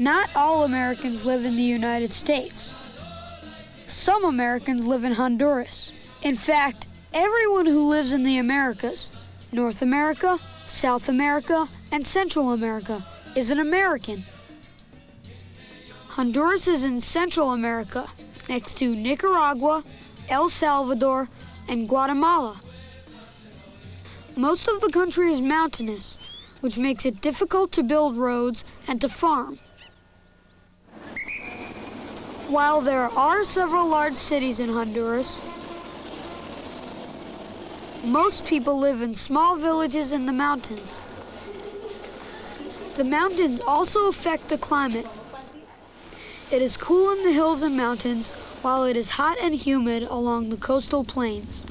Not all Americans live in the United States. Some Americans live in Honduras. In fact, everyone who lives in the Americas, North America, South America, and Central America, is an American. Honduras is in Central America, next to Nicaragua, El Salvador, and Guatemala. Most of the country is mountainous, which makes it difficult to build roads and to farm. While there are several large cities in Honduras, most people live in small villages in the mountains. The mountains also affect the climate. It is cool in the hills and mountains, while it is hot and humid along the coastal plains.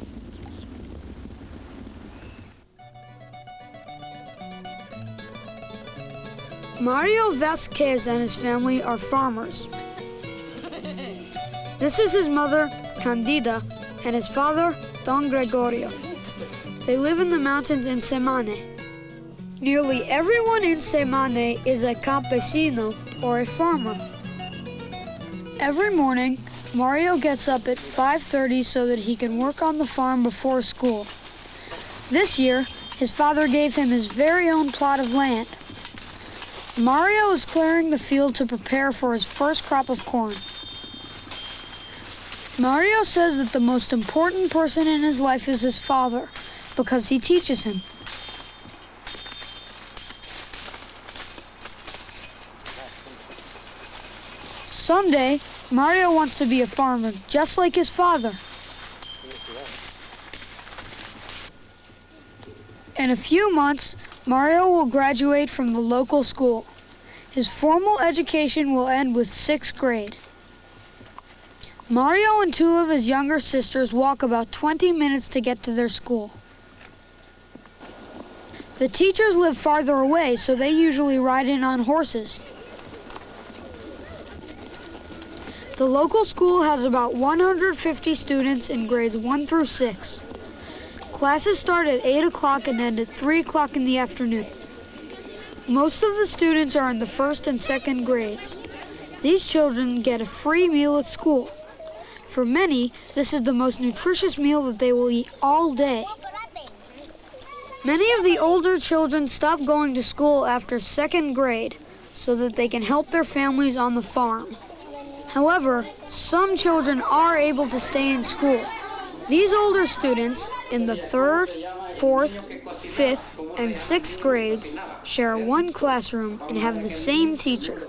Mario Vasquez and his family are farmers. This is his mother, Candida, and his father, Don Gregorio. They live in the mountains in Semane. Nearly everyone in Semane is a campesino or a farmer. Every morning, Mario gets up at 5:30 so that he can work on the farm before school. This year, his father gave him his very own plot of land. Mario is clearing the field to prepare for his first crop of corn. Mario says that the most important person in his life is his father because he teaches him. Someday, Mario wants to be a farmer just like his father. In a few months, Mario will graduate from the local school. His formal education will end with sixth grade. Mario and two of his younger sisters walk about 20 minutes to get to their school. The teachers live farther away, so they usually ride in on horses. The local school has about 150 students in grades 1 through 6. Classes start at 8 o'clock and end at 3 o'clock in the afternoon. Most of the students are in the first and second grades. These children get a free meal at school. For many, this is the most nutritious meal that they will eat all day. Many of the older children stop going to school after second grade so that they can help their families on the farm. However, some children are able to stay in school. These older students in the third, fourth, fifth, and sixth grades share one classroom and have the same teacher.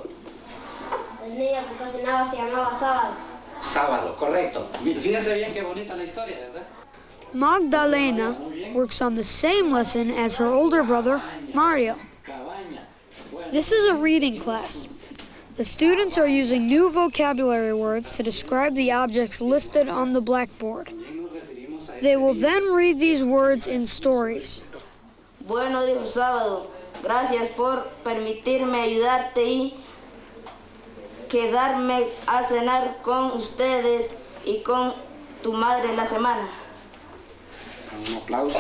Sábado, correcto. Fíjese bien qué bonita la historia, ¿verdad? Magdalena works on the same lesson as her older brother, Mario. This is a reading class. The students are using new vocabulary words to describe the objects listed on the blackboard. They will then read these words in stories. Bueno, dijo sábado. Gracias por permitirme ayudarte y quedarme a cenar con ustedes y con tu madre la semana. Un aplauso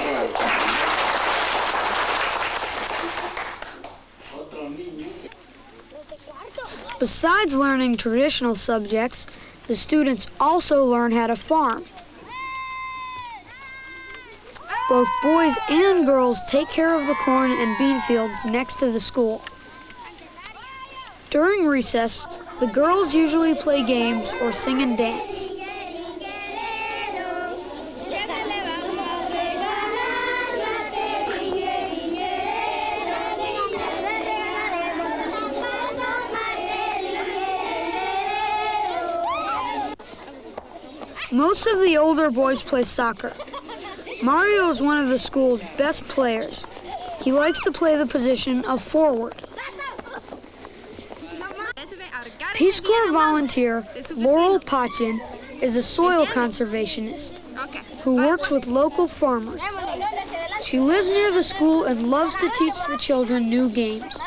otro niño. Besides learning traditional subjects, the students also learn how to farm. Both boys and girls take care of the corn and bean fields next to the school. During recess, the girls usually play games or sing and dance. Most of the older boys play soccer. Mario is one of the school's best players. He likes to play the position of forward. Peace Corps volunteer Laurel Pachin is a soil conservationist who works with local farmers. She lives near the school and loves to teach the children new games.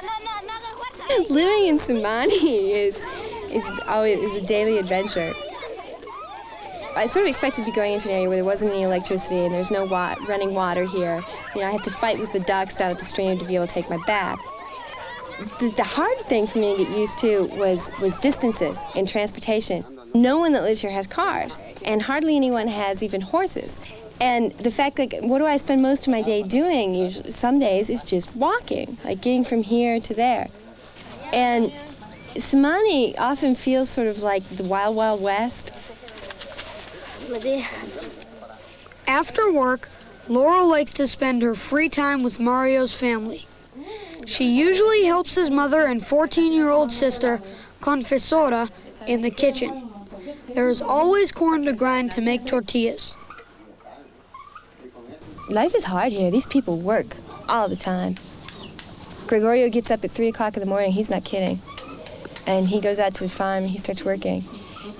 Living in Sumani is is always is a daily adventure. I sort of expected to be going into an area where there wasn't any electricity and there's no wa- running water here. You know, I have to fight with the ducks down at the stream to be able to take my bath. The, the hard thing for me to get used to was, was distances and transportation. No one that lives here has cars, and hardly anyone has even horses. And the fact that what do I spend most of my day doing? Usually, some days is just walking, like getting from here to there. And Samani often feels sort of like the wild, wild west. After work, Laurel likes to spend her free time with Mario's family. She usually helps his mother and 14 year old sister, Confesora, in the kitchen. There is always corn to grind to make tortillas. Life is hard here. These people work all the time. Gregorio gets up at 3 o'clock in the morning, he's not kidding. And he goes out to the farm he starts working.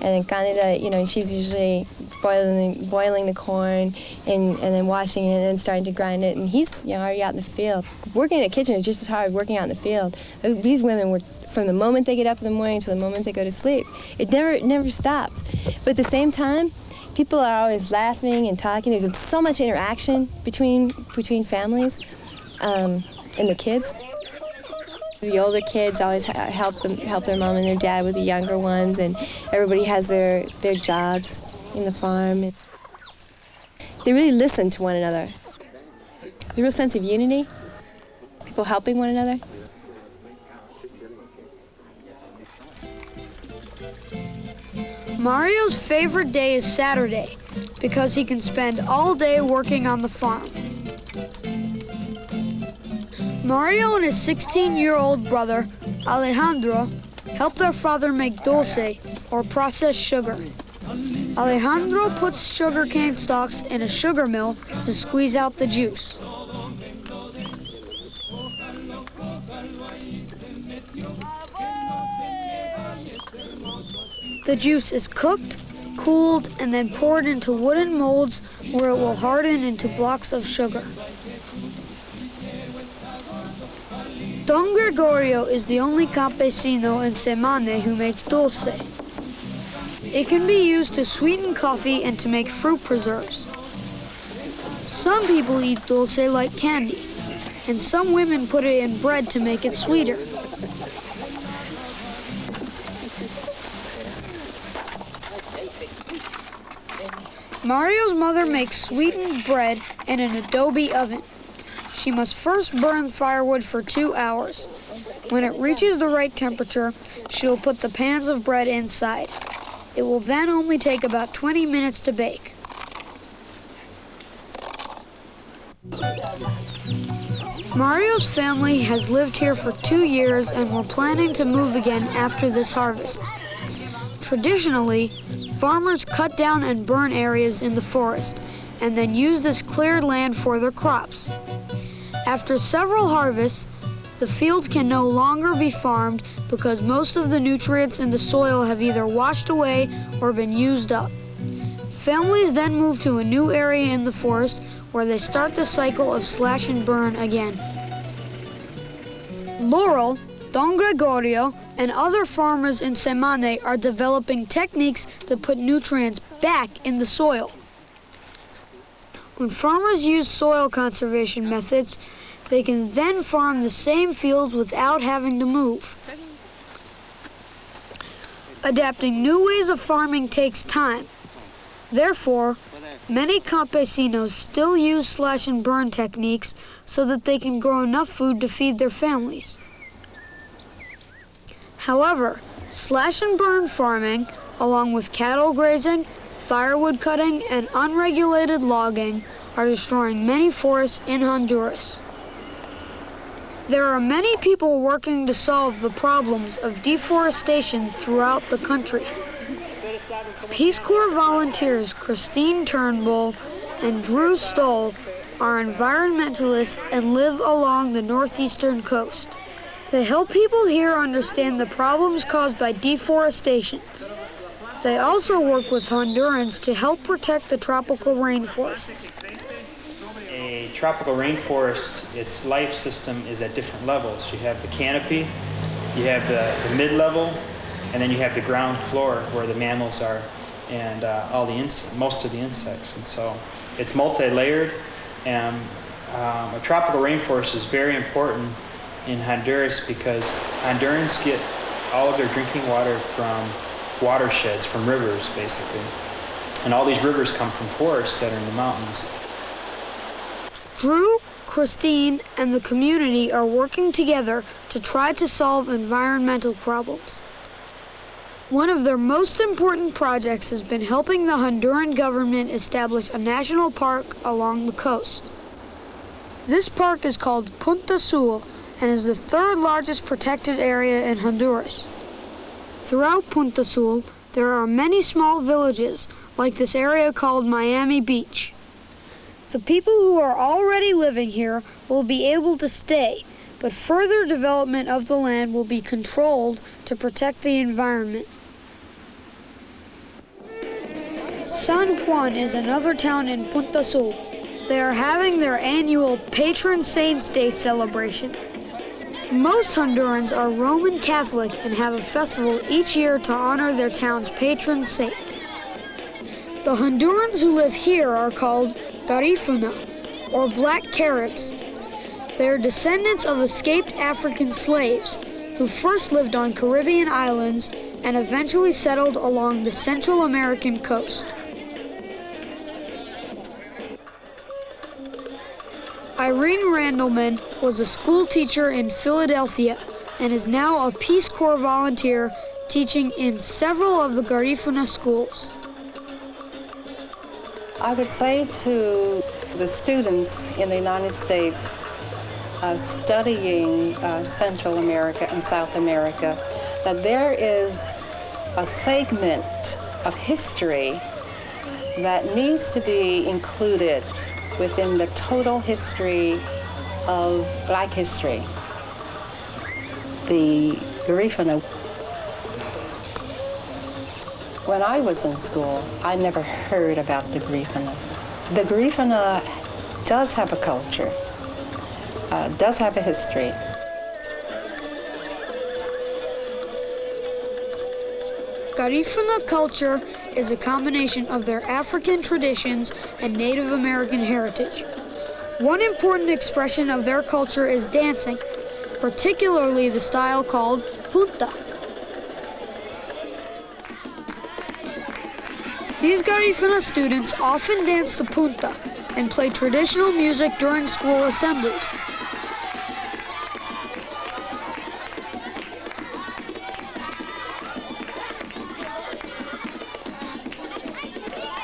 And then Candida, you know, she's usually boiling, boiling the corn and, and then washing it and then starting to grind it. And he's you know, already out in the field. Working in the kitchen is just as hard as working out in the field. These women work from the moment they get up in the morning to the moment they go to sleep. It never, it never stops. But at the same time, people are always laughing and talking. There's so much interaction between, between families um, and the kids. The older kids always help them help their mom and their dad with the younger ones, and everybody has their, their jobs in the farm. They really listen to one another. There's a real sense of unity, people helping one another. Mario's favorite day is Saturday because he can spend all day working on the farm. Mario and his 16 year old brother, Alejandro, help their father make dulce, or processed sugar. Alejandro puts sugarcane stalks in a sugar mill to squeeze out the juice. The juice is cooked, cooled, and then poured into wooden molds where it will harden into blocks of sugar. Don Gregorio is the only campesino in Semane who makes dulce. It can be used to sweeten coffee and to make fruit preserves. Some people eat dulce like candy, and some women put it in bread to make it sweeter. Mario's mother makes sweetened bread in an adobe oven. She must first burn firewood for two hours. When it reaches the right temperature, she will put the pans of bread inside. It will then only take about 20 minutes to bake. Mario's family has lived here for two years and we're planning to move again after this harvest. Traditionally, farmers cut down and burn areas in the forest and then use this cleared land for their crops. After several harvests, the fields can no longer be farmed because most of the nutrients in the soil have either washed away or been used up. Families then move to a new area in the forest where they start the cycle of slash and burn again. Laurel, Don Gregorio, and other farmers in Semane are developing techniques that put nutrients back in the soil. When farmers use soil conservation methods, they can then farm the same fields without having to move. Adapting new ways of farming takes time. Therefore, many campesinos still use slash and burn techniques so that they can grow enough food to feed their families. However, slash and burn farming, along with cattle grazing, firewood cutting, and unregulated logging, are destroying many forests in Honduras. There are many people working to solve the problems of deforestation throughout the country. Peace Corps volunteers Christine Turnbull and Drew Stoll are environmentalists and live along the northeastern coast. They help people here understand the problems caused by deforestation. They also work with Hondurans to help protect the tropical rainforests tropical rainforest, its life system is at different levels. You have the canopy, you have the, the mid-level, and then you have the ground floor where the mammals are and uh, all the most of the insects. And so it's multi-layered, and um, a tropical rainforest is very important in Honduras because Hondurans get all of their drinking water from watersheds, from rivers, basically. And all these rivers come from forests that are in the mountains. Drew, Christine, and the community are working together to try to solve environmental problems. One of their most important projects has been helping the Honduran government establish a national park along the coast. This park is called Punta Sal and is the third largest protected area in Honduras. Throughout Punta Sal, there are many small villages, like this area called Miami Beach. The people who are already living here will be able to stay, but further development of the land will be controlled to protect the environment. San Juan is another town in Punta Sal. They are having their annual Patron Saints Day celebration. Most Hondurans are Roman Catholic and have a festival each year to honor their town's patron saint. The Hondurans who live here are called Garifuna, or Black Caribs. They are descendants of escaped African slaves who first lived on Caribbean islands and eventually settled along the Central American coast. Irene Randleman was a school teacher in Philadelphia and is now a Peace Corps volunteer teaching in several of the Garifuna schools. I would say to the students in the United States uh, studying uh, Central America and South America that there is a segment of history that needs to be included within the total history of black history. The Garifuna. When I was in school, I never heard about the Garifuna. The Garifuna does have a culture, uh, does have a history. Garifuna culture is a combination of their African traditions and Native American heritage. One important expression of their culture is dancing, particularly the style called punta. These Garifuna students often dance the punta and play traditional music during school assemblies.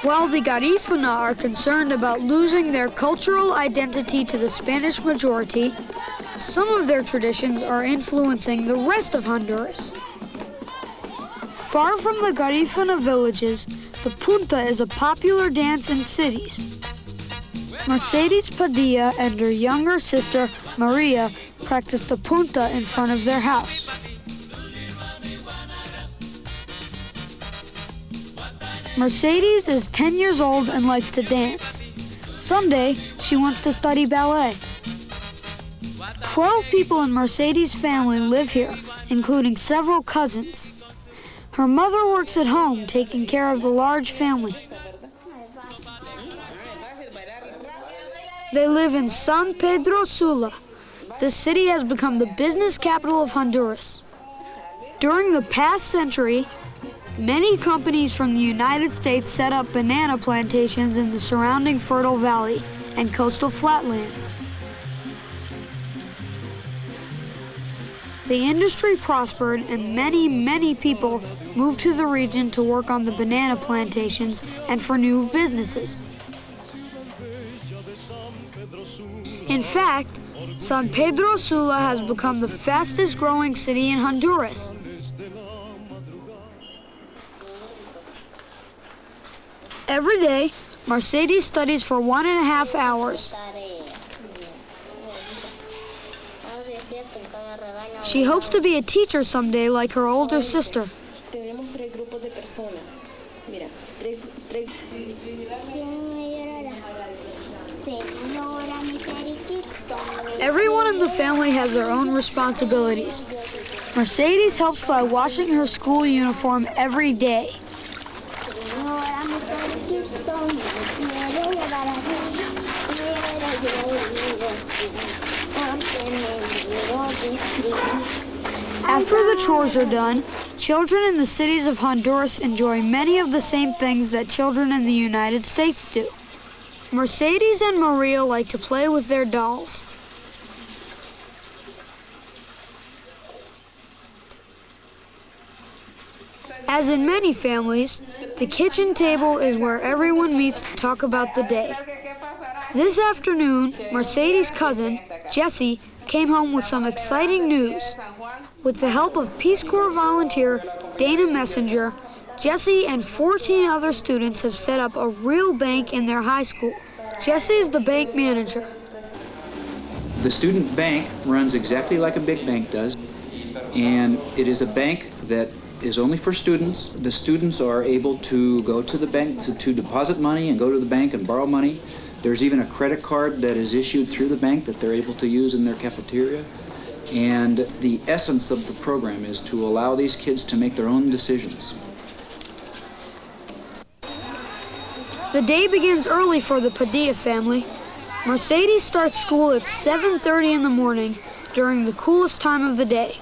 While the Garifuna are concerned about losing their cultural identity to the Spanish majority, some of their traditions are influencing the rest of Honduras. Far from the Garifuna villages, the punta is a popular dance in cities. Mercedes Padilla and her younger sister, Maria, practice the punta in front of their house. Mercedes is 10 years old and likes to dance. Someday, she wants to study ballet. 12 people in Mercedes' family live here, including several cousins. Her mother works at home taking care of the large family. They live in San Pedro Sula. The city has become the business capital of Honduras. During the past century, Many companies from the United States set up banana plantations in the surrounding fertile valley and coastal flatlands. The industry prospered and many, many people moved to the region to work on the banana plantations and for new businesses. In fact, San Pedro Sula has become the fastest growing city in Honduras. Every day, Mercedes studies for one and a half hours. She hopes to be a teacher someday like her older sister. Everyone in the family has their own responsibilities. Mercedes helps by washing her school uniform every day. After the chores are done, children in the cities of Honduras enjoy many of the same things that children in the United States do. Mercedes and Maria like to play with their dolls. As in many families, the kitchen table is where everyone meets to talk about the day. This afternoon, Mercedes' cousin, Jesse, came home with some exciting news. With the help of Peace Corps volunteer Dana Messenger, Jesse and 14 other students have set up a real bank in their high school. Jesse is the bank manager. The student bank runs exactly like a big bank does, and it is a bank that is only for students. The students are able to go to the bank to, to deposit money and go to the bank and borrow money. There's even a credit card that is issued through the bank that they're able to use in their cafeteria. And the essence of the program is to allow these kids to make their own decisions. The day begins early for the Padilla family. Mercedes starts school at 7:30 in the morning during the coolest time of the day.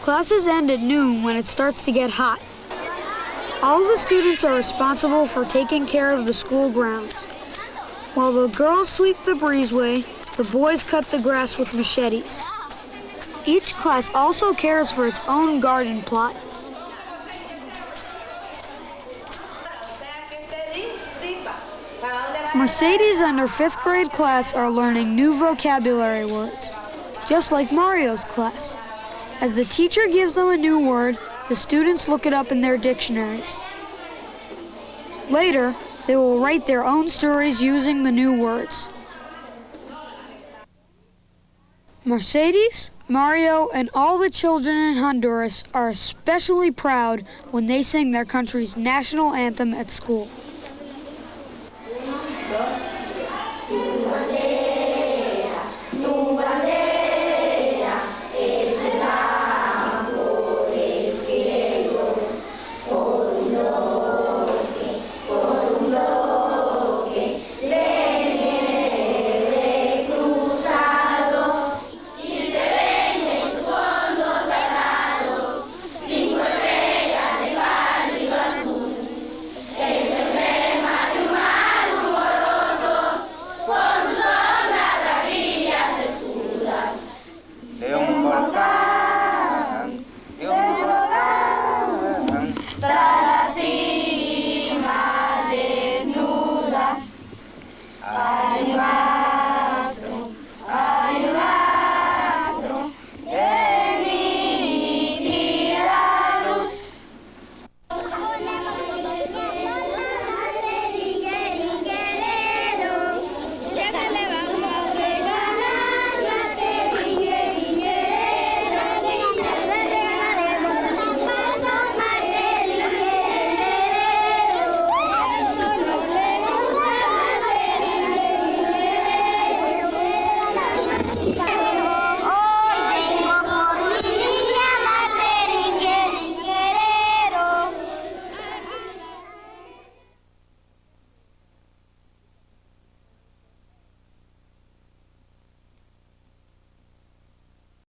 Classes end at noon when it starts to get hot. All the students are responsible for taking care of the school grounds. While the girls sweep the breezeway, the boys cut the grass with machetes. Each class also cares for its own garden plot. Mercedes and her fifth grade class are learning new vocabulary words, just like Mario's class. As the teacher gives them a new word, the students look it up in their dictionaries. Later, they will write their own stories using the new words. Mercedes, Mario, and all the children in Honduras are especially proud when they sing their country's national anthem at school.